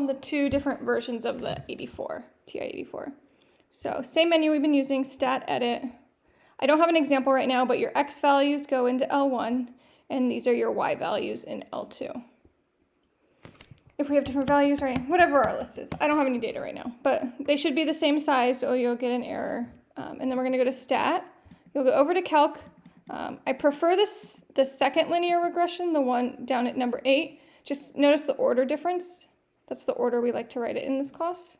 on the two different versions of the 84, TI-84. So same menu we've been using, stat edit. I don't have an example right now, but your X values go into L1, and these are your Y values in L2. If we have different values, right, whatever our list is. I don't have any data right now, but they should be the same size, or you'll get an error. Um, and then we're gonna go to stat. You'll go over to calc. Um, I prefer this the second linear regression, the one down at number eight. Just notice the order difference. That's the order we like to write it in this class.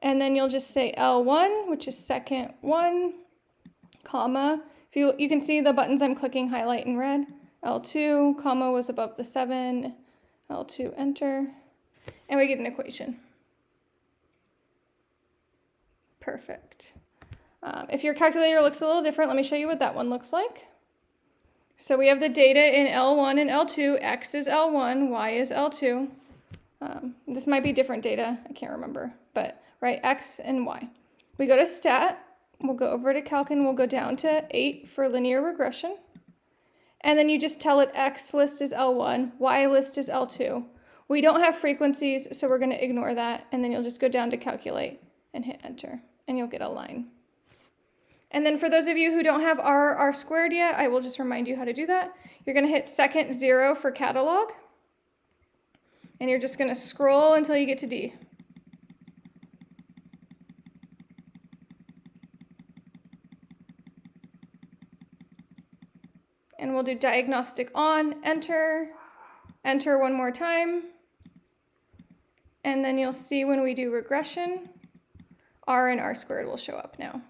And then you'll just say L1, which is second one, comma. If you, you can see the buttons I'm clicking highlight in red. L2, comma was above the 7, L2, enter, and we get an equation. Perfect. Um, if your calculator looks a little different, let me show you what that one looks like. So we have the data in L1 and L2. X is L1, Y is L2. Um, this might be different data, I can't remember, but right, X and Y. We go to stat, we'll go over to calc and we'll go down to 8 for linear regression. And then you just tell it X list is L1, Y list is L2. We don't have frequencies, so we're going to ignore that. And then you'll just go down to calculate and hit enter, and you'll get a line. And then for those of you who don't have R, R squared yet, I will just remind you how to do that. You're going to hit second zero for catalog. And you're just going to scroll until you get to D. And we'll do diagnostic on, enter, enter one more time. And then you'll see when we do regression, R and R squared will show up now.